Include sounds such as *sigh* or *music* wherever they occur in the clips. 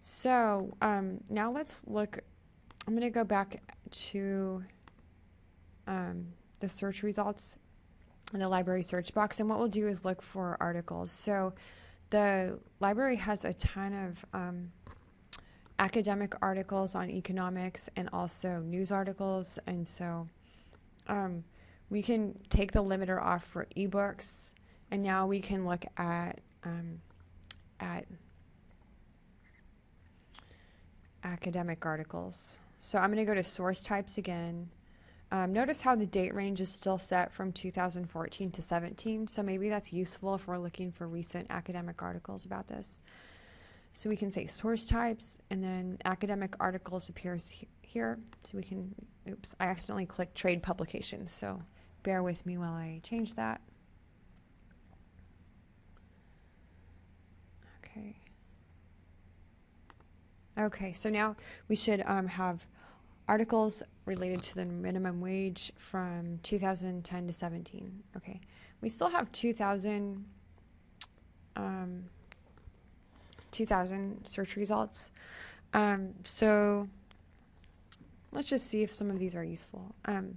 So um, now let's look. I'm going to go back to um, the search results in the library search box. And what we'll do is look for articles. So the library has a ton of um, academic articles on economics and also news articles. And so um, we can take the limiter off for ebooks. And now we can look at, um, at academic articles. So I'm going to go to source types again. Um, notice how the date range is still set from 2014 to 17, so maybe that's useful if we're looking for recent academic articles about this. So we can say source types, and then academic articles appears he here. So we can, oops, I accidentally clicked trade publications, so bear with me while I change that. Okay. Okay, so now we should um, have articles related to the minimum wage from 2010 to 17. Okay, we still have 2000, um, 2000 search results. Um, so let's just see if some of these are useful. Um,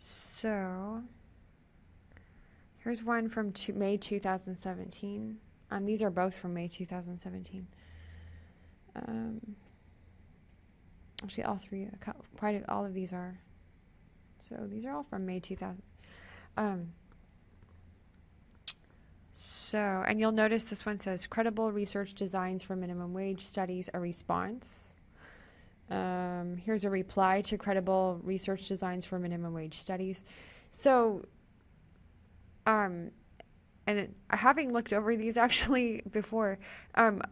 so here's one from May 2017. Um, these are both from May 2017. Um, Actually, all three, quite all of these are. So these are all from May 2000. Um, so, and you'll notice this one says credible research designs for minimum wage studies a response. Um, here's a reply to credible research designs for minimum wage studies. So, um, and having looked over these *laughs* actually before, um,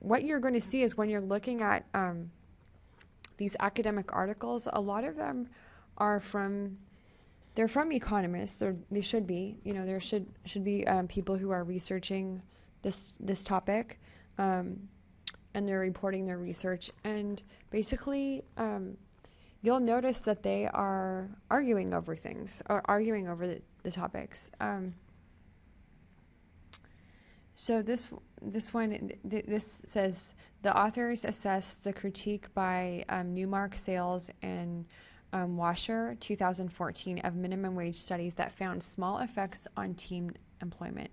what you're going to see is when you're looking at um, these academic articles, a lot of them are from they're from economists. They're, they should be. You know, there should should be um, people who are researching this this topic, um, and they're reporting their research. And basically, um, you'll notice that they are arguing over things or arguing over the, the topics. Um, so this this one th this says the authors assess the critique by um, Neumark Salas and um, Wascher 2014 of minimum wage studies that found small effects on teen employment.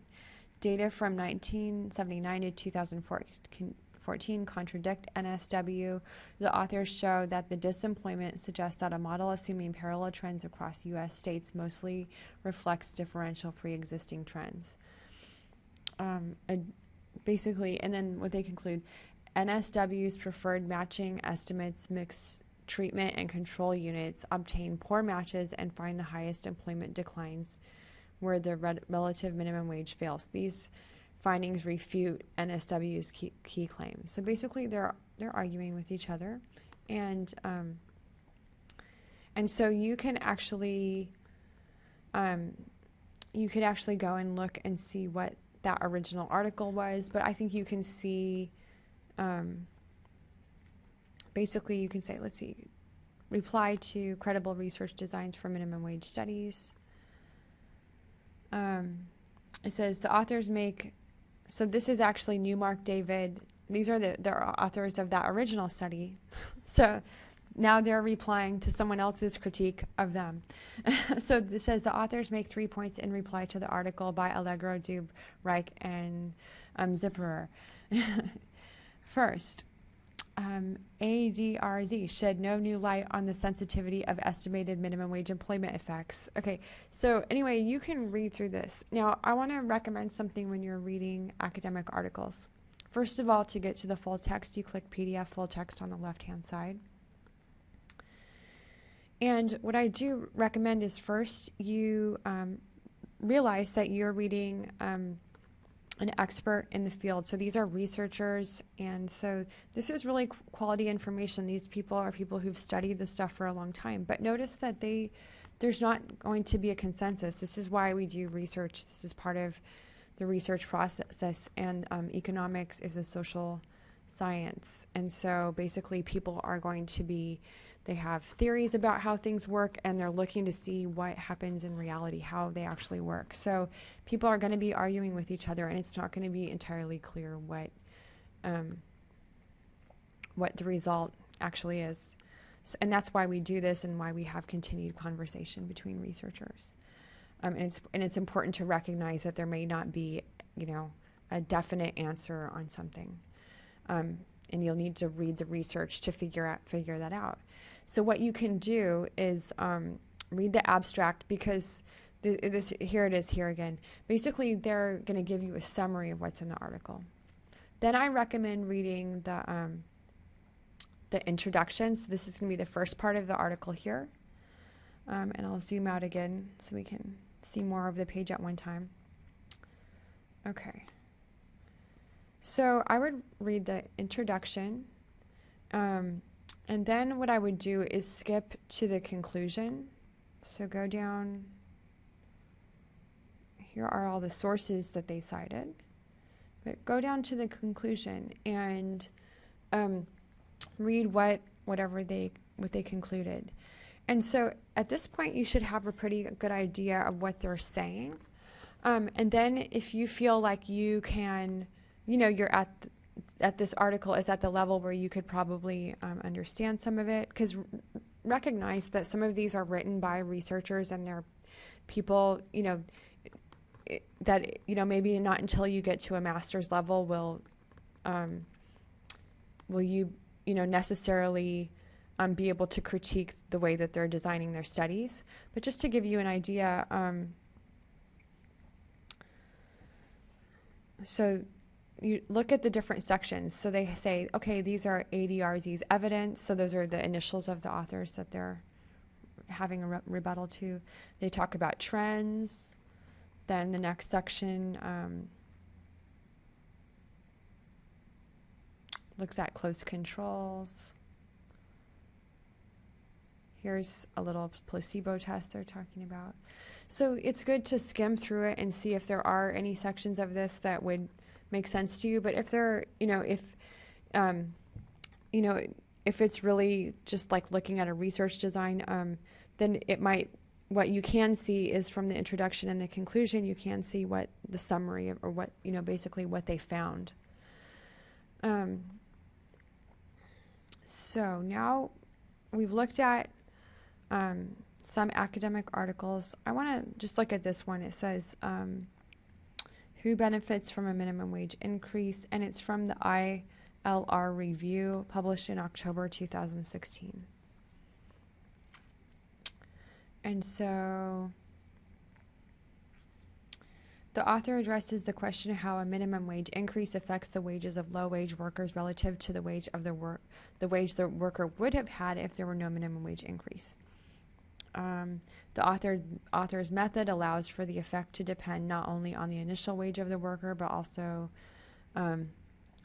Data from 1979 to 2014 contradict NSW. The authors show that the disemployment suggests that a model assuming parallel trends across U.S. states mostly reflects differential pre-existing trends um, a, basically, and then what they conclude NSW's preferred matching estimates mix treatment and control units obtain poor matches and find the highest employment declines where the relative minimum wage fails. These findings refute NSW's key, key claim. So basically, they're they're arguing with each other, and um, and so you can actually um, you could actually go and look and see what that original article was, but I think you can see, um, basically you can say, let's see, reply to credible research designs for minimum wage studies. Um, it says the authors make, so this is actually Neumark David. These are the, the authors of that original study. *laughs* so now they're replying to someone else's critique of them. *laughs* so this says the authors make three points in reply to the article by Allegro, Dube, Reich, and um, Zipperer. *laughs* First, um, ADRZ shed no new light on the sensitivity of estimated minimum wage employment effects. Okay, so anyway, you can read through this. Now, I want to recommend something when you're reading academic articles. First of all, to get to the full text, you click PDF full text on the left hand side. And what I do recommend is first you um, realize that you're reading um, an expert in the field. So these are researchers, and so this is really quality information. These people are people who've studied this stuff for a long time. But notice that they there's not going to be a consensus. This is why we do research. This is part of the research process, and um, economics is a social science. And so basically, people are going to be, they have theories about how things work and they're looking to see what happens in reality, how they actually work. So people are going to be arguing with each other and it's not going to be entirely clear what. Um, what the result actually is. So, and that's why we do this and why we have continued conversation between researchers. Um, and, it's, and it's important to recognize that there may not be, you know, a definite answer on something. Um, and you'll need to read the research to figure out figure that out. So what you can do is um, read the abstract because th- this here it is here again. Basically, they're going to give you a summary of what's in the article. Then I recommend reading the um, the introduction. So this is going to be the first part of the article here. Um, and I'll zoom out again so we can see more of the page at one time. Okay. So I would read the introduction. Um, and then what I would do is skip to the conclusion. So go down. Here are all the sources that they cited. But go down to the conclusion and um, read what whatever they what they concluded. And so at this point, you should have a pretty good idea of what they're saying. Um, and then if you feel like you can, you know, you're at at this article is at the level where you could probably um, understand some of it, because recognize that some of these are written by researchers and they're people, you know, that you know maybe not until you get to a master's level will um, will you you know necessarily um, be able to critique the way that they're designing their studies. But just to give you an idea, um, so you look at the different sections. So they say, okay, these are ADRZ's evidence. So those are the initials of the authors that they're having a re- rebuttal to. They talk about trends. Then the next section um, looks at close controls. Here's a little placebo test they're talking about. So it's good to skim through it and see if there are any sections of this that would make sense to you. But if there, you know, if, um, you know, if it's really just like looking at a research design, um, then it might. What you can see is from the introduction and the conclusion, you can see what the summary or what you know, basically what they found. Um, so now we've looked at um, some academic articles. I want to just look at this one. It says, um, Who benefits from a minimum wage increase? And it's from the ILR review published in October 2016. And so the author addresses the question of how a minimum wage increase affects the wages of low wage workers relative to the wage of the work the wage the worker would have had if there were no minimum wage increase. Um, the author, author's method allows for the effect to depend not only on the initial wage of the worker, but also um,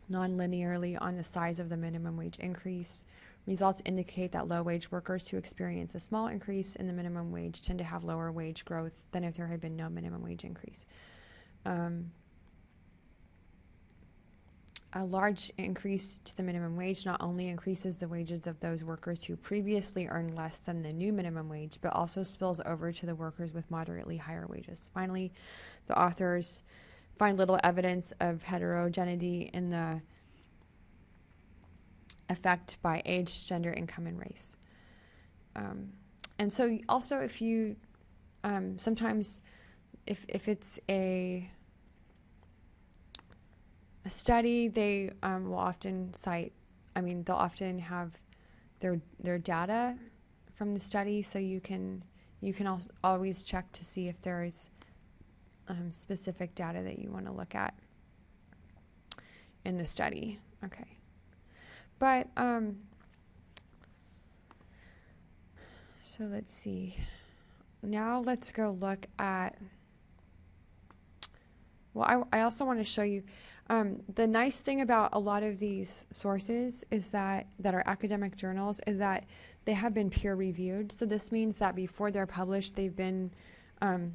non-linearly on the size of the minimum wage increase. Results indicate that low wage workers who experience a small increase in the minimum wage tend to have lower wage growth than if there had been no minimum wage increase. Um, a large increase to the minimum wage not only increases the wages of those workers who previously earned less than the new minimum wage, but also spills over to the workers with moderately higher wages. Finally, the authors find little evidence of heterogeneity in the effect by age, gender, income, and race. Um, and so, also, if you um, sometimes, if if it's a a study, they um, will often cite. I mean, they'll often have their their data from the study, so you can you can al- always check to see if there's um, specific data that you want to look at in the study. Okay, but um, so let's see. Now let's go look at. Well, I, I also want to show you. Um, the nice thing about a lot of these sources is that that are academic journals is that they have been peer reviewed. So this means that before they're published, they've been um,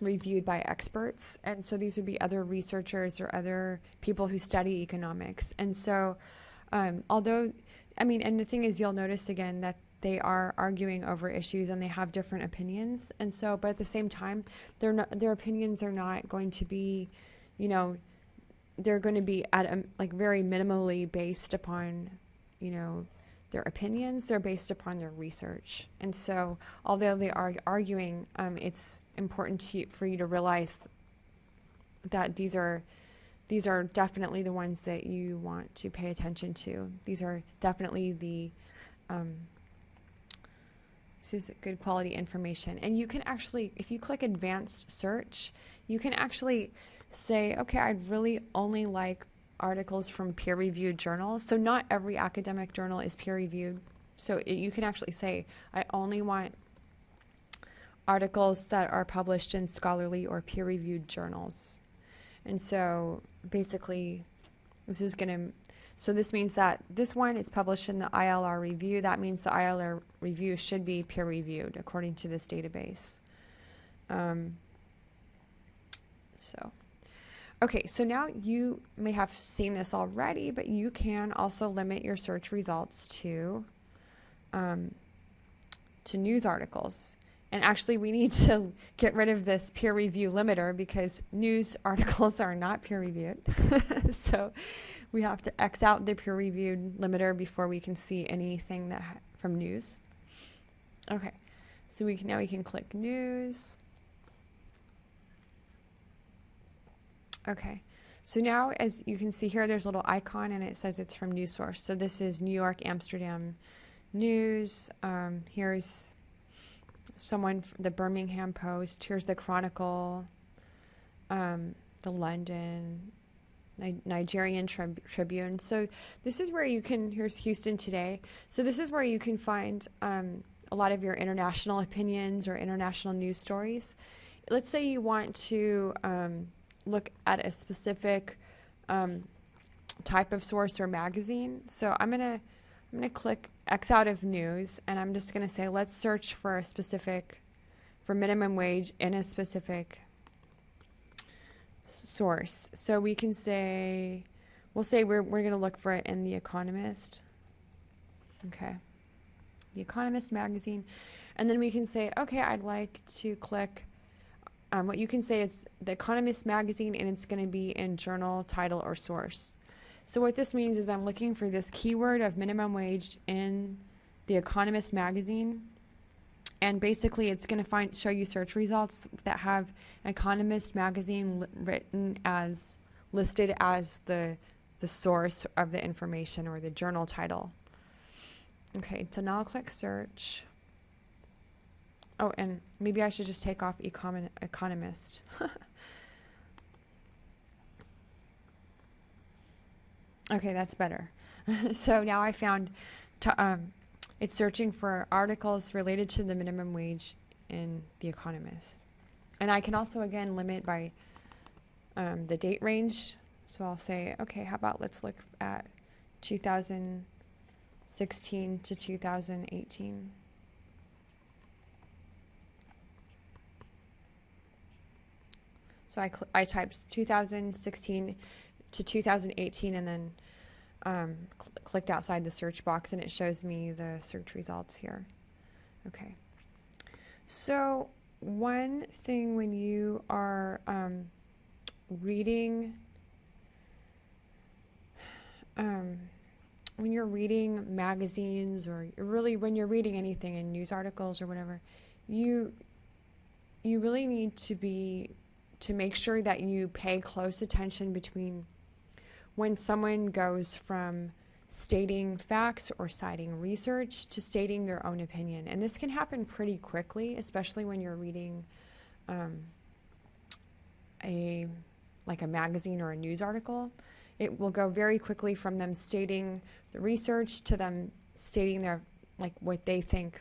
reviewed by experts. And so these would be other researchers or other people who study economics. And so, um, although, I mean, and the thing is, you'll notice again that they are arguing over issues and they have different opinions. And so, but at the same time, not, their opinions are not going to be, you know, they're going to be at a, like very minimally based upon, you know, their opinions. They're based upon their research. And so, although they are arguing, um, it's important to, for you to realize that these are these are definitely the ones that you want to pay attention to. These are definitely the um, this is good quality information. And you can actually, if you click advanced search, you can actually say, okay, I'd really only like articles from peer reviewed journals. So, not every academic journal is peer reviewed. So, it, you can actually say, I only want articles that are published in scholarly or peer reviewed journals. And so, basically, this is going to so this means that this one is published in the ILR review. That means the ILR review should be peer reviewed according to this database. Um, so, okay, so now you may have seen this already, but you can also limit your search results to um, to news articles. And actually, we need *laughs* to get rid of this peer review limiter because news *laughs* articles are not peer reviewed. *laughs* so we have to X out the peer reviewed limiter before we can see anything that ha- from news. Okay, so we can now we can click news. Okay, so now as you can see here, there's a little icon and it says it's from news source. So this is New York, Amsterdam news. Um, here's someone, from the Birmingham Post. Here's the Chronicle, um, the London, Nigerian Trib- Tribune. So this is where you can. Here's Houston Today. So this is where you can find um, a lot of your international *laughs* opinions or international news stories. Let's say you want to um, look at a specific um, type of source or magazine. So I'm gonna I'm gonna click X out of news, and I'm just gonna say let's search for a specific for minimum wage in a specific source. So we can say, we'll say we're, we're going to look for it in The Economist. Okay. The Economist magazine. And then we can say, okay, I'd like to click. Um, what you can say is The Economist magazine, and it's going to be in journal, title, or source. So what this means is I'm looking for this keyword of minimum wage in The Economist magazine and basically it's going to find show you search results that have Economist magazine written as listed as the the source of the information or the journal title. Okay, so now I'll click search. Oh, and maybe I should just take off econ- economist. *laughs* okay, that's better. *laughs* so now I found um, it's searching for articles related to the minimum wage in The Economist. And I can also, again, limit by um, the date range. So I'll say, okay, how about let's look at 2016 to 2018. So I, cl- I typed 2016 to 2018 and then um, cl- clicked outside the search box and it shows me the search results here. Okay. So, one thing when you are um, reading, um, when you're reading magazines or really when you're reading anything in news articles or whatever, you you really need to be to make sure that you pay close attention between when someone goes from stating facts or citing research to stating their own opinion. And this can happen pretty quickly, especially when you're reading um, a like a magazine or a news article. It will go very quickly from them stating the research to them stating their like what they think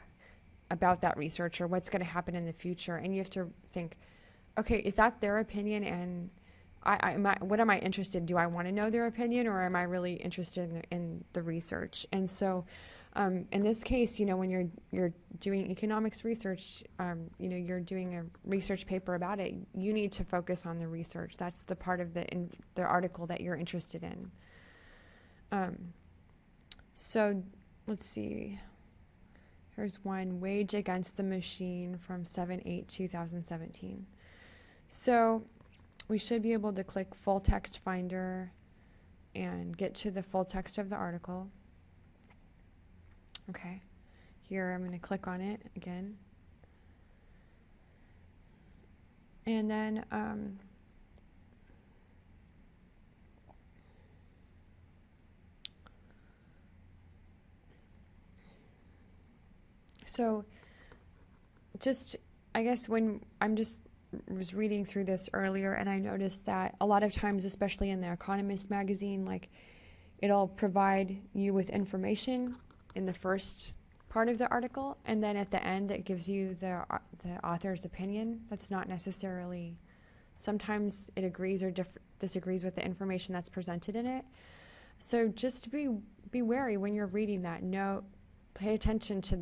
about that research or what's going to happen in the future. And you have to think, okay, is that their opinion and I, I, am I, what am I interested? Do I want to know their opinion, or am I really interested in, in the research? And so, Um, in this case, you know, when you're you're doing economics research, um, you know, you're doing a research paper about it. You need to focus on the research. That's the part of the in, the article that you're interested in. Um, so, let's see. Here's one wage against the machine from 7 8 2017. So, we should be able to click full text finder and get to the full text of the article. Okay, here I'm going to click on it again. And then um, so just I guess when I'm just was reading through this earlier and I noticed that a lot of times especially in the Economist magazine like it'll provide you with information in the first part of the article, and then at the end it gives you the uh, the author's opinion. That's not necessarily. Sometimes it agrees or disagrees with the information that's presented in it. So just be be wary when you're reading that. No, pay attention to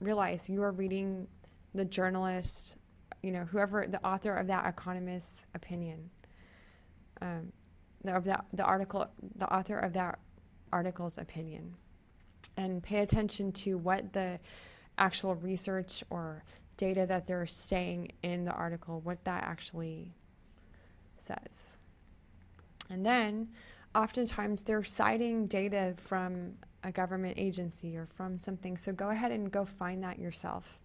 realize you are reading the journalist, you know, whoever the author of that economist's opinion. Um, the, of that the article, the author of that article's opinion and pay attention to what the actual research or data that they're saying in the article, what that actually says. And then oftentimes they're citing data from a government agency or from something, so go ahead and go find that yourself.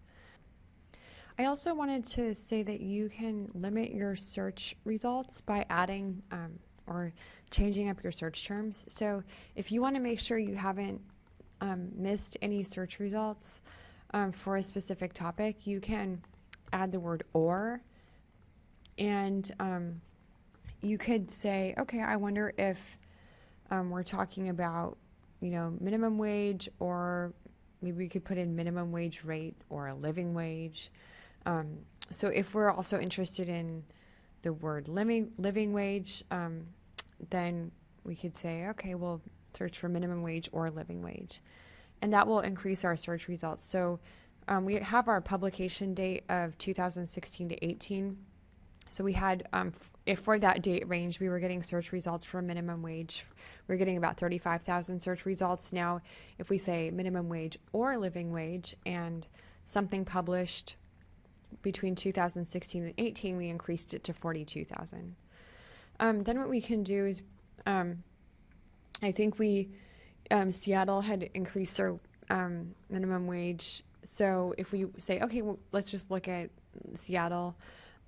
I also wanted to say that you can limit your search results by adding um, or changing up your search terms. So if you want to make sure you haven't um, missed any search results um, for a specific topic, you can add the word or and um, you could say, okay, I wonder if um, we're talking about, you know, minimum wage or maybe we could put in minimum wage rate or a living wage. Um, so if we're also interested in the word living, living wage, um, then we could say, okay, well, search for minimum wage or living wage. And that will increase our search results. So um, we have our publication date of 2016 to 18. So we had, um, if for that date range, we were getting search results for minimum wage, we are getting about 35,000 search results. Now, if we say minimum wage or living wage and something published between 2016 and 18, we increased it to 42,000. Um, then what we can do is um, I think we um, Seattle had increased their um, minimum wage. So if we say, okay, well, let's just look at Seattle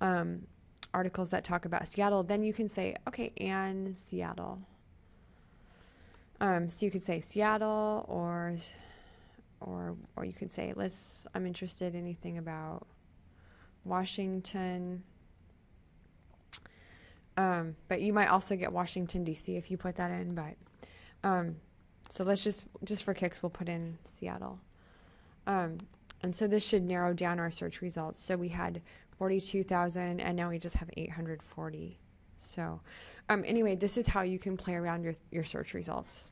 um, articles that talk about Seattle, then you can say, okay, and Seattle. Um, so you could say Seattle, or or or you could say, let's. I'm interested in anything about Washington. Um, but you might also get Washington D.C. if you put that in, but. Um, so let's just, just for kicks, we'll put in Seattle. Um, and so this should narrow down our search results. So we had 42,000 and now we just have 840. So um, anyway, this is how you can play around your, your search results.